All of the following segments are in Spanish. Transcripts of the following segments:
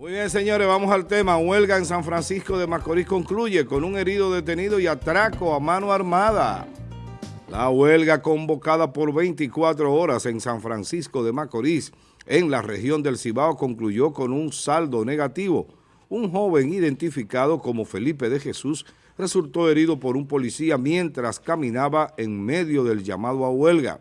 Muy bien, señores, vamos al tema. Huelga en San Francisco de Macorís concluye con un herido detenido y atraco a mano armada. La huelga convocada por 24 horas en San Francisco de Macorís, en la región del Cibao, concluyó con un saldo negativo. Un joven identificado como Felipe de Jesús resultó herido por un policía mientras caminaba en medio del llamado a huelga.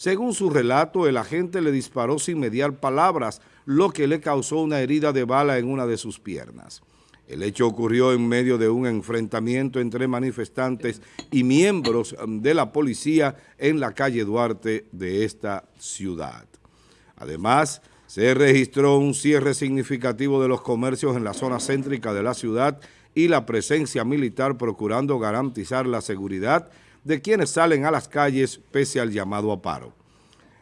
Según su relato, el agente le disparó sin mediar palabras, lo que le causó una herida de bala en una de sus piernas. El hecho ocurrió en medio de un enfrentamiento entre manifestantes y miembros um, de la policía en la calle Duarte de esta ciudad. Además, se registró un cierre significativo de los comercios en la zona céntrica de la ciudad y la presencia militar procurando garantizar la seguridad de quienes salen a las calles pese al llamado a paro.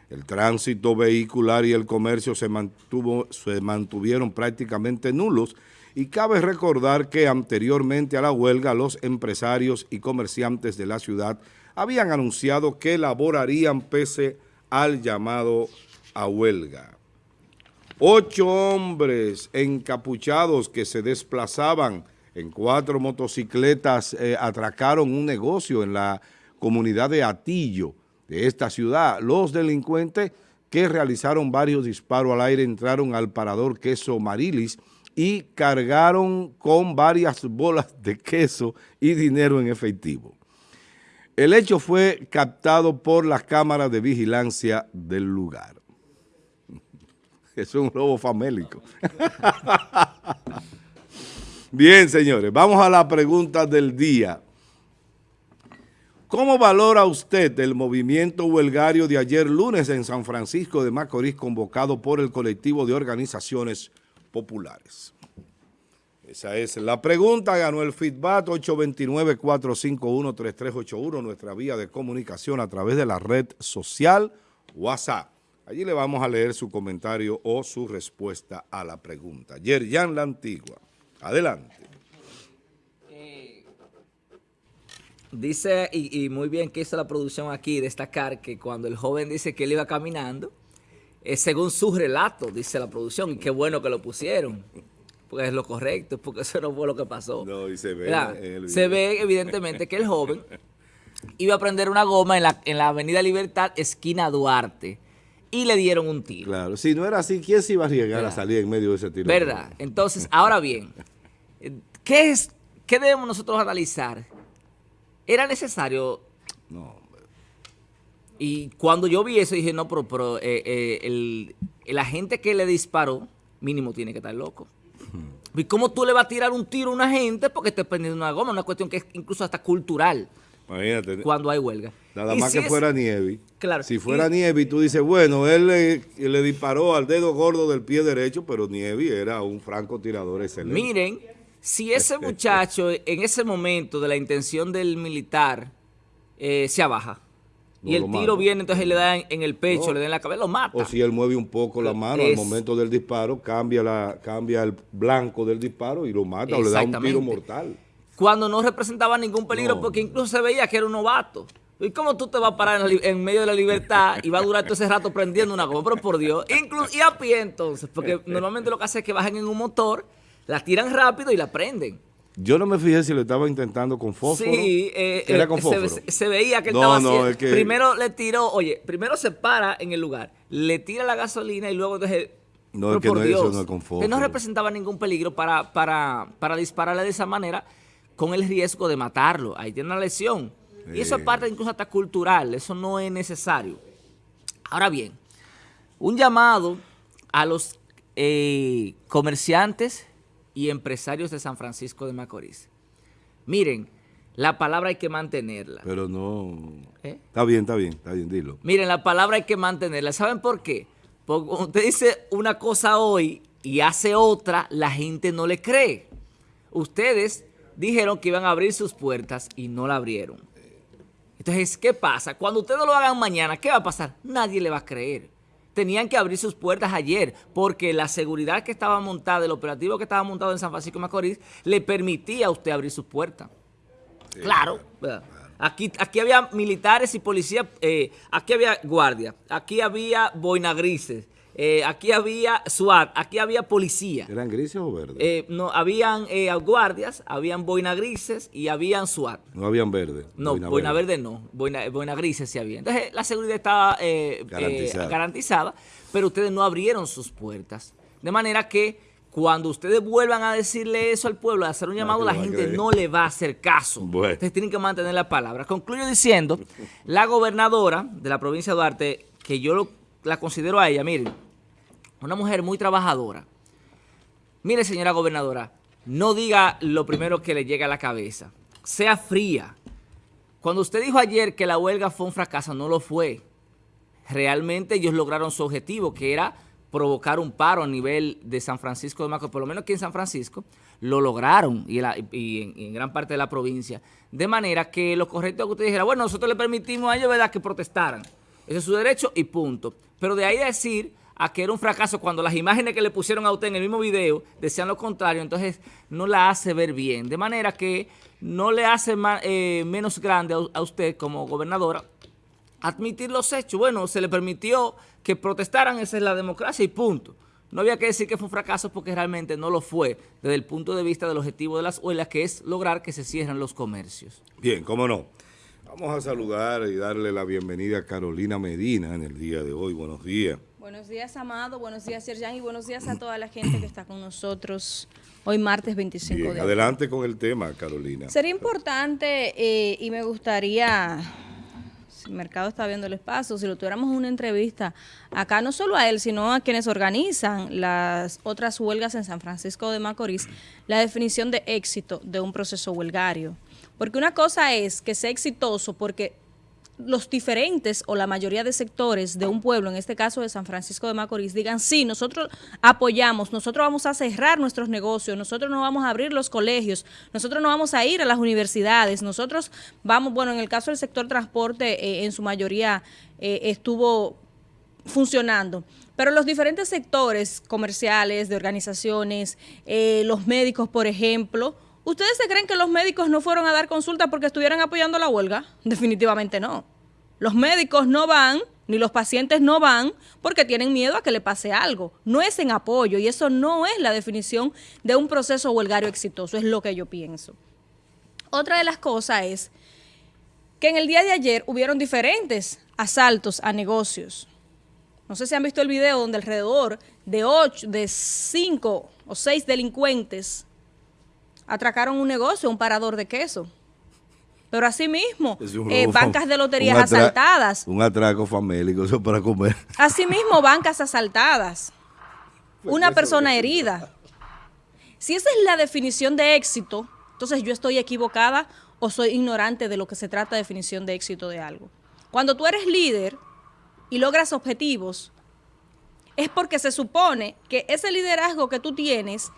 El tránsito vehicular y el comercio se, mantuvo, se mantuvieron prácticamente nulos y cabe recordar que anteriormente a la huelga los empresarios y comerciantes de la ciudad habían anunciado que laborarían pese al llamado a huelga. Ocho hombres encapuchados que se desplazaban en cuatro motocicletas eh, atracaron un negocio en la comunidad de Atillo de esta ciudad. Los delincuentes que realizaron varios disparos al aire entraron al parador Queso Marilis y cargaron con varias bolas de queso y dinero en efectivo. El hecho fue captado por las cámaras de vigilancia del lugar. Es un robo famélico. Bien, señores, vamos a la pregunta del día. ¿Cómo valora usted el movimiento huelgario de ayer lunes en San Francisco de Macorís convocado por el colectivo de organizaciones populares? Esa es la pregunta. Ganó el feedback 829-451-3381, nuestra vía de comunicación a través de la red social WhatsApp. Allí le vamos a leer su comentario o su respuesta a la pregunta. En la antigua. Adelante. Eh, dice, y, muy bien que hizo la producción aquí, destacar que cuando el joven dice que él iba caminando, es según su relato, dice la producción, y qué bueno que lo pusieron, porque es lo correcto, porque eso no fue lo que pasó. No, y se ve. se ve evidentemente que el joven iba a prender una goma en la, en la avenida Libertad, esquina Duarte, y le dieron un tiro. Claro, si no era así, ¿quién se iba a llegar a salir en medio de ese tiro? ¿Verdad? Entonces, ahora bien, ¿qué, es, ¿qué debemos nosotros analizar? ¿Era necesario? No. Y cuando yo vi eso, dije, no, pero, eh, eh, el, el, agente que le disparó, mínimo tiene que estar loco. ¿Y cómo tú le vas a tirar un tiro a una gente porque te prendiendo una goma? Una cuestión que es incluso hasta cultural. Imagínate. Cuando hay huelga. Nada más que fuera nieve. Claro. Si fuera nieve y tú dices, bueno, él le, disparó al dedo gordo del pie derecho, pero nieve era un francotirador excelente. Miren, si ese muchacho en ese momento de la intención del militar eh, se abaja y el tiro viene, entonces le da en, el pecho, le da en la cabeza, lo mata. O si él mueve un poco la mano al momento del disparo, cambia, la, cambia el blanco del disparo y lo mata o le da un tiro mortal cuando no representaba ningún peligro, porque incluso se veía que era un novato. ¿Y cómo tú te vas a parar en, medio de la libertad y va a durar todo ese rato prendiendo una goma? Pero por Dios, incluso, y a pie entonces, porque normalmente lo que hace es que bajen en un motor, la tiran rápido y la prenden. Yo no me fijé si lo estaba intentando con fósforo. Sí, eh, era con fósforo. Se, veía que él estaba haciendo. Primero le tiró, oye, primero se para en el lugar, le tira la gasolina y luego entonces no, es que no, Dios, eso no es con fósforo. Que no representaba ningún peligro para, para, para dispararle de esa manera con el riesgo de matarlo. Ahí tiene una lesión. Y eso es parte incluso hasta cultural, eso no es necesario. Ahora bien, un llamado a los eh, comerciantes y empresarios de San Francisco de Macorís. Miren, la palabra hay que mantenerla. Pero no... ¿Eh? Está bien, está bien, está bien, dilo. Miren, la palabra hay que mantenerla. ¿Saben por qué? Porque usted dice una cosa hoy y hace otra, la gente no le cree. Ustedes dijeron que iban a abrir sus puertas y no la abrieron. Entonces, ¿qué pasa? Cuando ustedes lo hagan mañana, ¿qué va a pasar? Nadie le va a creer. Tenían que abrir sus puertas ayer porque la seguridad que estaba montada, el operativo que estaba montado en San Francisco de Macorís, le permitía a usted abrir sus puertas. claro. Aquí, aquí había militares y policías, eh, aquí había guardias, aquí había boinagrises, Eh, aquí había SWAT, aquí había policía. ¿Eran grises o verdes? Eh, no, habían eh, guardias, habían boina grises y habían SWAT. ¿No habían verde? No, boina, verde. no, boina, boina, grises sí había. Entonces la seguridad estaba garantizada. garantizada, pero ustedes no abrieron sus puertas. De manera que cuando ustedes vuelvan a decirle eso al pueblo, a hacer un llamado, la gente no le va a hacer caso. Ustedes tienen que mantener la palabra. Concluyo diciendo, la gobernadora de la provincia de Duarte, que yo la considero a ella, miren, una mujer muy trabajadora. Mire, señora gobernadora, no diga lo primero que le llega a la cabeza. Sea fría. Cuando usted dijo ayer que la huelga fue un fracaso, no lo fue. Realmente ellos lograron su objetivo, que era provocar un paro a nivel de San Francisco de Macorís, por lo menos aquí en San Francisco, lo lograron y, en, gran parte de la provincia. De manera que lo correcto es que usted dijera, bueno, nosotros le permitimos a ellos ¿verdad? que protestaran. Ese es su derecho y punto. Pero de ahí decir a que era un fracaso cuando las imágenes que le pusieron a usted en el mismo video decían lo contrario, entonces no la hace ver bien. De manera que no le hace eh, menos grande a, usted como gobernadora admitir los hechos. Bueno, se le permitió que protestaran, esa es la democracia y punto. No había que decir que fue un fracaso porque realmente no lo fue desde el punto de vista del objetivo de las huelgas, que es lograr que se cierren los comercios. Bien, cómo no. Vamos a saludar y darle la bienvenida a Carolina Medina en el día de hoy. Buenos días. Buenos días, Amado. Buenos días, Serjan. Y buenos días a toda la gente que está con nosotros hoy martes 25 de Adelante con el tema, Carolina. Sería importante eh, y me gustaría, si el mercado está viendo el espacio, si lo tuviéramos una entrevista acá, no solo a él, sino a quienes organizan las otras huelgas en San Francisco de Macorís, la definición de éxito de un proceso huelgario. Porque una cosa es que sea exitoso porque los diferentes o la mayoría de sectores de un pueblo, en este caso de San Francisco de Macorís, digan, sí, nosotros apoyamos, nosotros vamos a cerrar nuestros negocios, nosotros no vamos a abrir los colegios, nosotros no vamos a ir a las universidades, nosotros vamos, bueno, en el caso del sector transporte, eh, en su mayoría eh, estuvo funcionando. Pero los diferentes sectores comerciales, de organizaciones, eh, los médicos, por ejemplo, ¿Ustedes se creen que los médicos no fueron a dar consulta porque estuvieran apoyando la huelga? Definitivamente no. Los médicos no van, ni los pacientes no van, porque tienen miedo a que le pase algo. No es en apoyo y eso no es la definición de un proceso huelgario exitoso, es lo que yo pienso. Otra de las cosas es que en el día de ayer hubieron diferentes asaltos a negocios. No sé si han visto el video donde alrededor de ocho, de cinco o seis delincuentes atracaron un negocio, un parador de queso. Pero así mismo, eh, bancas de loterías asaltadas. Un atraco famélico, eso para comer. Así mismo, bancas asaltadas. Pues una persona herida. Si esa es la definición de éxito, entonces yo estoy equivocada o soy ignorante de lo que se trata de definición de éxito de algo. Cuando tú eres líder y logras objetivos, es porque se supone que ese liderazgo que tú tienes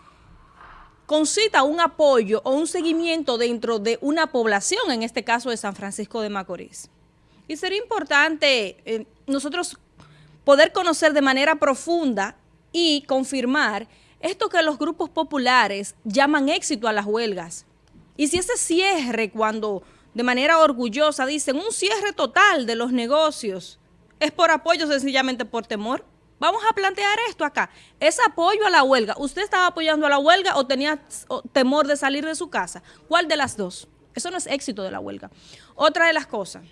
concita un apoyo o un seguimiento dentro de una población, en este caso de San Francisco de Macorís. Y sería importante eh, nosotros poder conocer de manera profunda y confirmar esto que los grupos populares llaman éxito a las huelgas. Y si ese cierre, cuando de manera orgullosa dicen un cierre total de los negocios, es por apoyo sencillamente por temor, Vamos a plantear esto acá. ¿Es apoyo a la huelga? ¿Usted estaba apoyando a la huelga o tenía temor de salir de su casa? ¿Cuál de las dos? Eso no es éxito de la huelga. Otra de las cosas.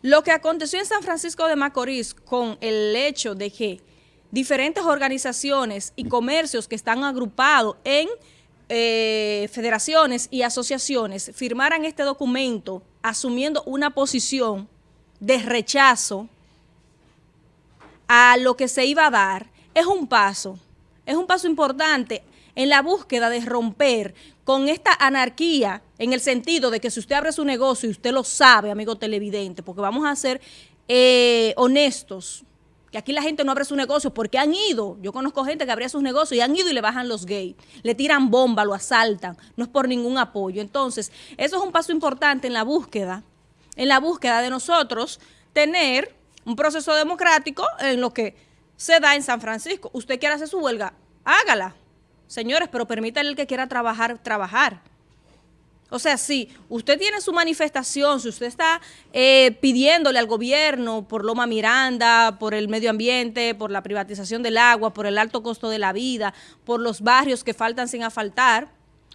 Lo que aconteció en San Francisco de Macorís con el hecho de que diferentes organizaciones y comercios que están agrupados en eh, federaciones y asociaciones firmaran este documento asumiendo una posición de rechazo a lo que se iba a dar, es un paso, es un paso importante en la búsqueda de romper con esta anarquía en el sentido de que si usted abre su negocio y usted lo sabe, amigo televidente, porque vamos a ser eh, honestos, que aquí la gente no abre su negocio porque han ido, yo conozco gente que abría sus negocios y han ido y le bajan los gays, le tiran bomba, lo asaltan, no es por ningún apoyo. Entonces, eso es un paso importante en la búsqueda, en la búsqueda de nosotros tener un proceso democrático en lo que se da en San Francisco. Usted quiere hacer su huelga, hágala. Señores, pero permítale el que quiera trabajar, trabajar. O sea, si usted tiene su manifestación, si usted está eh, pidiéndole al gobierno por Loma Miranda, por el medio ambiente, por la privatización del agua, por el alto costo de la vida, por los barrios que faltan sin asfaltar,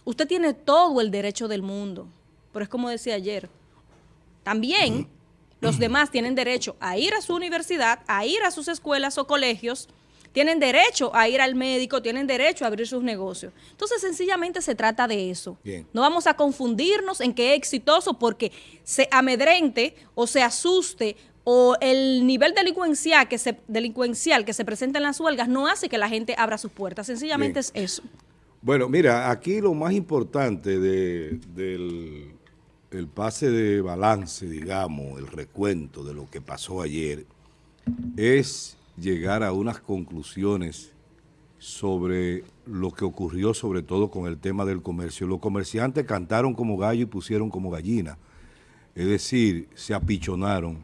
usted tiene todo el derecho del mundo. Pero es como decía ayer, también los demás tienen derecho a ir a su universidad, a ir a sus escuelas o colegios, tienen derecho a ir al médico, tienen derecho a abrir sus negocios. Entonces, sencillamente se trata de eso. No vamos a confundirnos en que es exitoso porque se amedrente o se asuste o el nivel delincuencial que se, delincuencial que se presenta en las huelgas no hace que la gente abra sus puertas. Sencillamente es eso. Bueno, mira, aquí lo más importante del el pase de balance, digamos, el recuento de lo que pasó ayer, es llegar a unas conclusiones sobre lo que ocurrió sobre todo con el tema del comercio. Los comerciantes cantaron como gallo y pusieron como gallina, es decir, se apichonaron.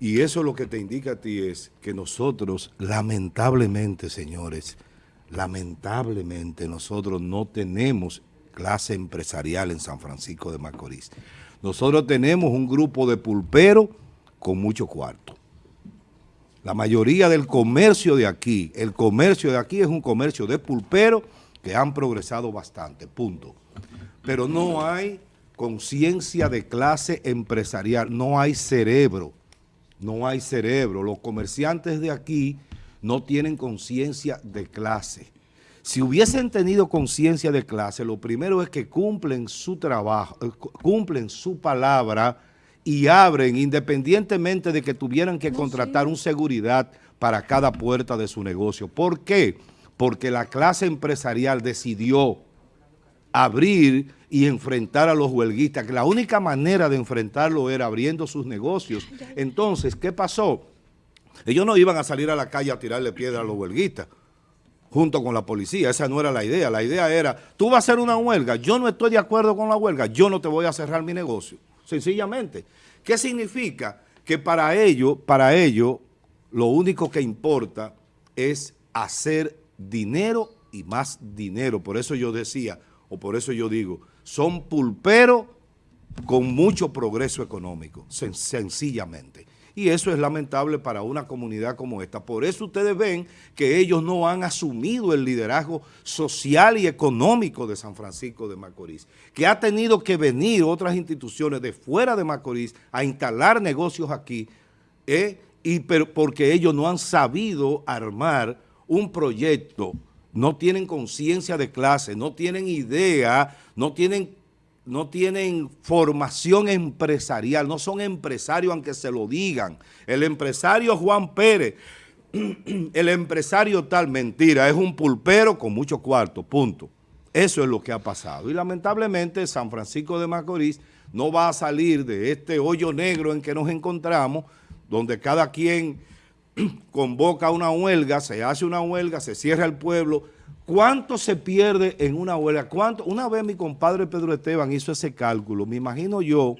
Y eso lo que te indica a ti es que nosotros, lamentablemente, señores, lamentablemente nosotros no tenemos clase empresarial en San Francisco de Macorís. Nosotros tenemos un grupo de pulperos con mucho cuarto. La mayoría del comercio de aquí, el comercio de aquí es un comercio de pulpero que han progresado bastante, punto. Pero no hay conciencia de clase empresarial, no hay cerebro, no hay cerebro. Los comerciantes de aquí no tienen conciencia de clase. Si hubiesen tenido conciencia de clase, lo primero es que cumplen su trabajo, eh, cumplen su palabra, y abren independientemente de que tuvieran que contratar un seguridad para cada puerta de su negocio. ¿Por qué? Porque la clase empresarial decidió abrir y enfrentar a los huelguistas, que la única manera de enfrentarlo era abriendo sus negocios. Entonces, ¿qué pasó? Ellos no iban a salir a la calle a tirarle piedra a los huelguistas junto con la policía. Esa no era la idea. La idea era, tú vas a hacer una huelga, yo no estoy de acuerdo con la huelga, yo no te voy a cerrar mi negocio sencillamente. ¿Qué significa? Que para ello, para ello, lo único que importa es hacer dinero y más dinero. Por eso yo decía, o por eso yo digo, son pulperos con mucho progreso económico, sencillamente. Y eso es lamentable para una comunidad como esta. Por eso ustedes ven que ellos no han asumido el liderazgo social y económico de San Francisco de Macorís, que ha tenido que venir otras instituciones de fuera de Macorís a instalar negocios aquí, eh, y pero porque ellos no han sabido armar un proyecto, no tienen conciencia de clase, no tienen idea, no tienen no tienen formación empresarial, no son empresarios aunque se lo digan. El empresario Juan Pérez, el empresario tal, mentira, es un pulpero con mucho cuarto, punto. Eso es lo que ha pasado. Y lamentablemente San Francisco de Macorís no va a salir de este hoyo negro en que nos encontramos, donde cada quien convoca una huelga, se hace una huelga, se cierra el pueblo, ¿Cuánto se pierde en una huelga? ¿Cuánto? Una vez mi compadre Pedro Esteban hizo ese cálculo. Me imagino yo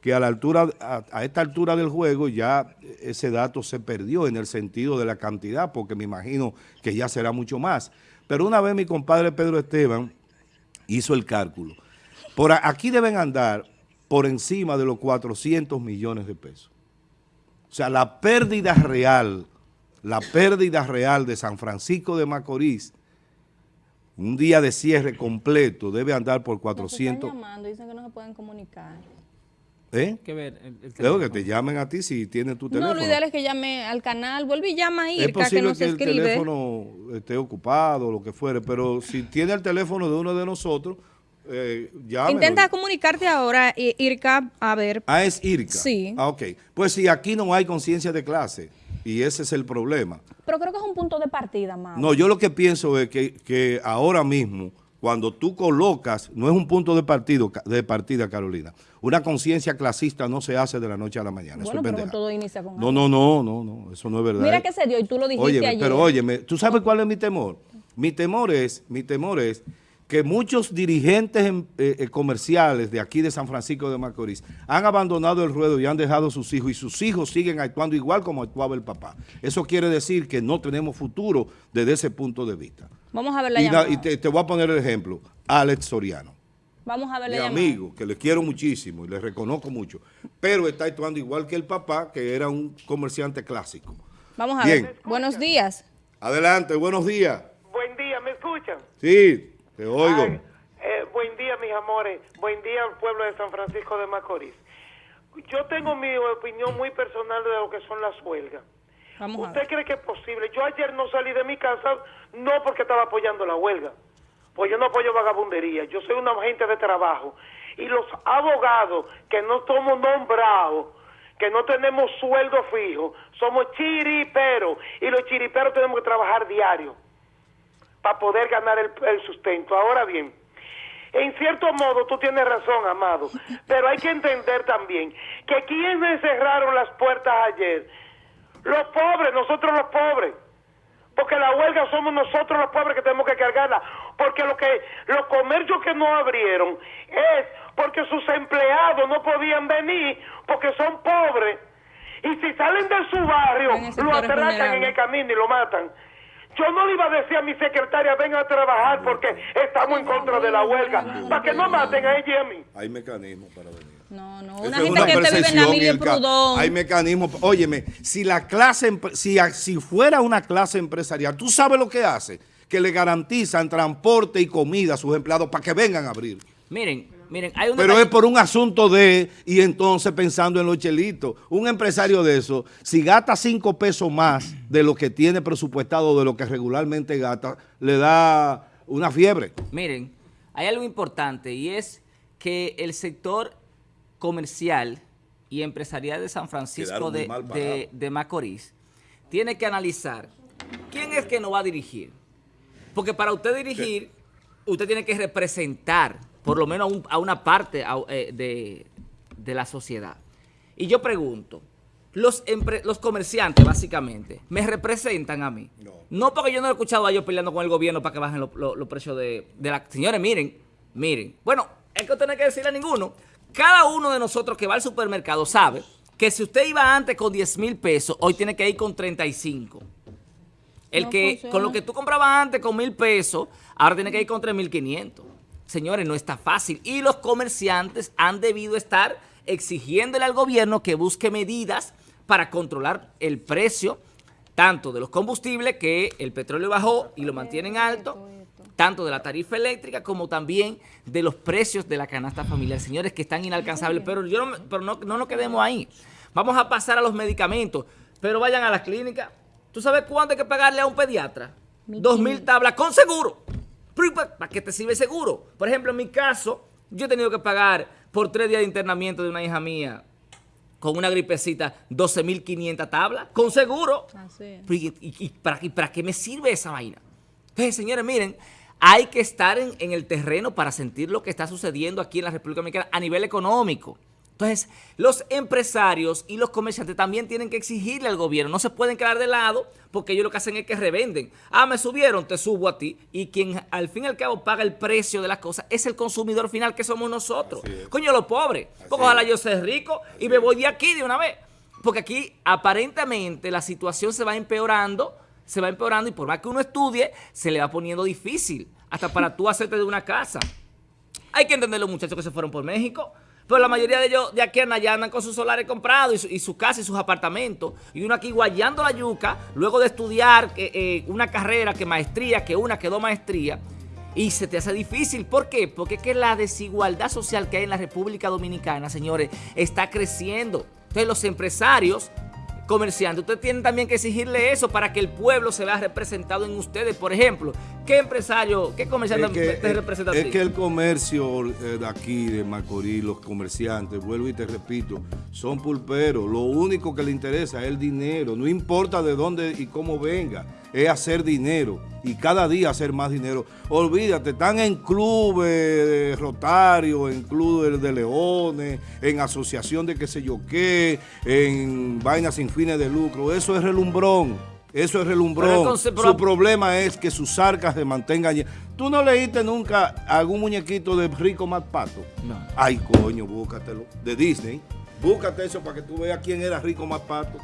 que a, la altura, a, esta altura del juego ya ese dato se perdió en el sentido de la cantidad, porque me imagino que ya será mucho más. Pero una vez mi compadre Pedro Esteban hizo el cálculo. Por aquí deben andar por encima de los 400 millones de pesos. O sea, la pérdida real, la pérdida real de San Francisco de Macorís un día de cierre completo debe andar por 400. Están llamando, dicen que no se pueden comunicar. ¿Eh? Que ver el, que te llamen a ti si tienen tu teléfono. No, lo ideal es que llame al canal, vuelve y llama a Irka, es posible que, el teléfono esté ocupado o lo que fuere, pero si tiene el teléfono de uno de nosotros, eh, Intenta comunicarte ahora, Irka, a ver. Ah, es Irka. Sí. Ah, ok. Pues si aquí no hay conciencia de clase, y ese es el problema. Pero creo que es un punto de partida, más. No, yo lo que pienso es que, ahora mismo, cuando tú colocas, no es un punto de, partido, de partida, Carolina, una conciencia clasista no se hace de la noche a la mañana. Bueno, eso pero todo inicia con No, no, no, no, no, eso no es verdad. Mira que se dio y tú lo dijiste óyeme, ayer. Pero óyeme, ¿tú sabes cuál es mi temor? Mi temor es, mi temor es que muchos dirigentes em, eh, eh, comerciales de aquí de San Francisco de Macorís han abandonado el ruedo y han dejado a sus hijos y sus hijos siguen actuando igual como actuaba el papá. Eso quiere decir que no tenemos futuro desde ese punto de vista. Vamos a ver la y, y te, voy a poner el ejemplo. Alex Soriano. Vamos a ver mi amigo, que le quiero muchísimo y le reconozco mucho, pero está actuando igual que el papá, que era un comerciante clásico. Vamos a ver. Buenos días. Adelante, buenos días. Buen día, ¿me escuchan? Sí, te oigo. Eh, buen día, mis amores. Buen día al pueblo de San Francisco de Macorís. Yo tengo mi opinión muy personal de lo que son las huelgas. ¿Usted cree que es posible? Yo ayer no salí de mi casa no porque estaba apoyando la huelga pues yo no apoyo vagabundería, yo soy un agente de trabajo. Y los abogados que no somos nombrados, que no tenemos sueldo fijo, somos chiriperos. Y los chiriperos tenemos que trabajar diario para poder ganar el, el sustento. Ahora bien, en cierto modo tú tienes razón, Amado, pero hay que entender también que quienes cerraron las puertas ayer, los pobres, nosotros los pobres porque la huelga somos nosotros los pobres que tenemos que cargarla, porque lo que los comercios que no abrieron es porque sus empleados no podían venir porque son pobres y si salen de su barrio lo atracan en el camino y lo matan. Yo no le iba a decir a mi secretaria, venga a trabajar porque estamos en contra de la huelga, para que no maten a ella y a mí. Hay mecanismos para venir. No, no, una gente que te vive en la Prudón. Hay mecanismos. Óyeme, si la clase, si, si fuera una clase empresarial, ¿tú sabes lo que hace? Que le garantizan transporte y comida a sus empleados para que vengan a abrir. Miren, miren, hay un Pero es por un asunto de, y entonces pensando en los chelitos, un empresario de eso, si gasta cinco pesos más de lo que tiene presupuestado, de lo que regularmente gasta, le da una fiebre. Miren, hay algo importante y es que el sector comercial y empresarial de San Francisco de, de, Macorís tiene que analizar quién es que nos va a dirigir. Porque para usted dirigir, usted tiene que representar por lo menos a, una parte eh, de, la sociedad. Y yo pregunto, los, los comerciantes, básicamente, me representan a mí. No. porque yo no he escuchado a ellos peleando con el gobierno para que bajen los precios de, de la... Señores, miren, miren. Bueno, es que usted no hay que decirle a ninguno cada uno de nosotros que va al supermercado sabe que si usted iba antes con 10 mil pesos, hoy tiene que ir con 35. El que con lo que tú comprabas antes con mil pesos, ahora tiene que ir con 3.500. Señores, no está fácil. Y los comerciantes han debido estar exigiéndole al gobierno que busque medidas para controlar el precio tanto de los combustibles, que el petróleo bajó y lo mantienen alto, tanto de la tarifa eléctrica como también de los precios de la canasta familiar. Señores, que están inalcanzables, pero, yo no, pero no, no nos quedemos ahí. Vamos a pasar a los medicamentos, pero vayan a las clínicas. ¿Tú sabes cuánto hay que pagarle a un pediatra? Dos mil tablas con seguro. ¿Para qué te sirve seguro? Por ejemplo, en mi caso, yo he tenido que pagar por tres días de internamiento de una hija mía con una gripecita 12.500 tablas, con seguro. ¿Y, para, ¿Y para qué me sirve esa vaina? Entonces, señores, miren, hay que estar en, el terreno para sentir lo que está sucediendo aquí en la República Dominicana a nivel económico. Entonces, los empresarios y los comerciantes también tienen que exigirle al gobierno. No se pueden quedar de lado porque ellos lo que hacen es que revenden. Ah, me subieron, te subo a ti. Y quien al fin y al cabo paga el precio de las cosas es el consumidor final que somos nosotros. Coño, los pobres. Porque ojalá yo sea rico y me voy de aquí de una vez. Porque aquí aparentemente la situación se va empeorando se va empeorando y por más que uno estudie, se le va poniendo difícil, hasta para tú hacerte de una casa. Hay que entender los muchachos que se fueron por México, pero la mayoría de ellos de aquí en allá andan con sus solares comprados y su, casa y sus apartamentos. Y uno aquí guayando la yuca, luego de estudiar eh, eh, una carrera, que maestría, que una, que dos maestrías, y se te hace difícil. ¿Por qué? Porque es que la desigualdad social que hay en la República Dominicana, señores, está creciendo. Entonces los empresarios comerciante. Usted tiene también que exigirle eso para que el pueblo se vea representado en ustedes. Por ejemplo, ¿qué empresario, qué comerciante te representa Es que el comercio eh, de aquí, de Macorís, los comerciantes, vuelvo y te repito, son pulperos. Lo único que le interesa es el dinero. No importa de dónde y cómo venga es hacer dinero y cada día hacer más dinero. Olvídate, están en clubes de Rotario, en clubes de leones, en asociación de qué sé yo qué, en vainas sin fines de lucro. Eso es relumbrón. Eso es relumbrón. Su problema es que sus arcas se mantengan ¿Tú no leíste nunca algún muñequito de Rico Más Pato? No. Ay, coño, búscatelo. De Disney. Búscate eso para que tú veas quién era Rico Más Pato.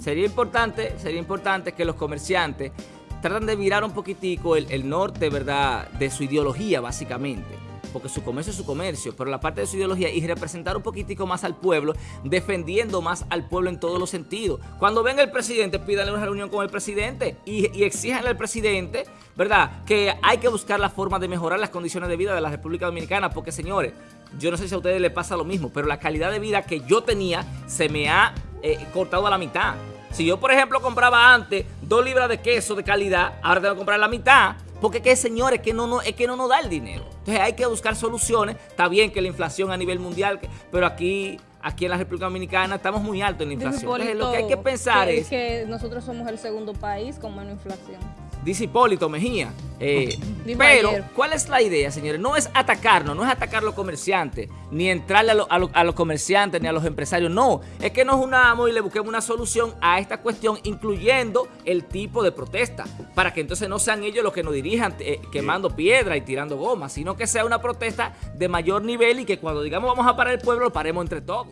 Sería importante, sería importante que los comerciantes tratan de virar un poquitico el, norte, ¿verdad?, de su ideología, básicamente porque su comercio es su comercio, pero la parte de su ideología y representar un poquitico más al pueblo, defendiendo más al pueblo en todos los sentidos. Cuando venga el presidente, pídanle una reunión con el presidente y, y exijanle al presidente, ¿verdad?, que hay que buscar la forma de mejorar las condiciones de vida de la República Dominicana, porque señores, yo no sé si a ustedes les pasa lo mismo, pero la calidad de vida que yo tenía se me ha eh, cortado a la mitad. Si yo, por ejemplo, compraba antes dos libras de queso de calidad, ahora tengo que comprar la mitad porque que señores, que no, no, es que no nos da el dinero. Entonces hay que buscar soluciones. Está bien que la inflación a nivel mundial, pero aquí aquí en la República Dominicana estamos muy altos en la inflación. Entonces lo que hay que pensar es... que nosotros somos el segundo país con menos inflación dice Hipólito Mejía. Eh, pero, ¿cuál es la idea, señores? No es atacarnos, no es atacar a los comerciantes, ni entrarle a, los comerciantes, ni a los empresarios, no. Es que nos unamos y le busquemos una solución a esta cuestión, incluyendo el tipo de protesta, para que entonces no sean ellos los que nos dirijan eh, quemando piedra y tirando goma, sino que sea una protesta de mayor nivel y que cuando digamos vamos a parar el pueblo, lo paremos entre todos.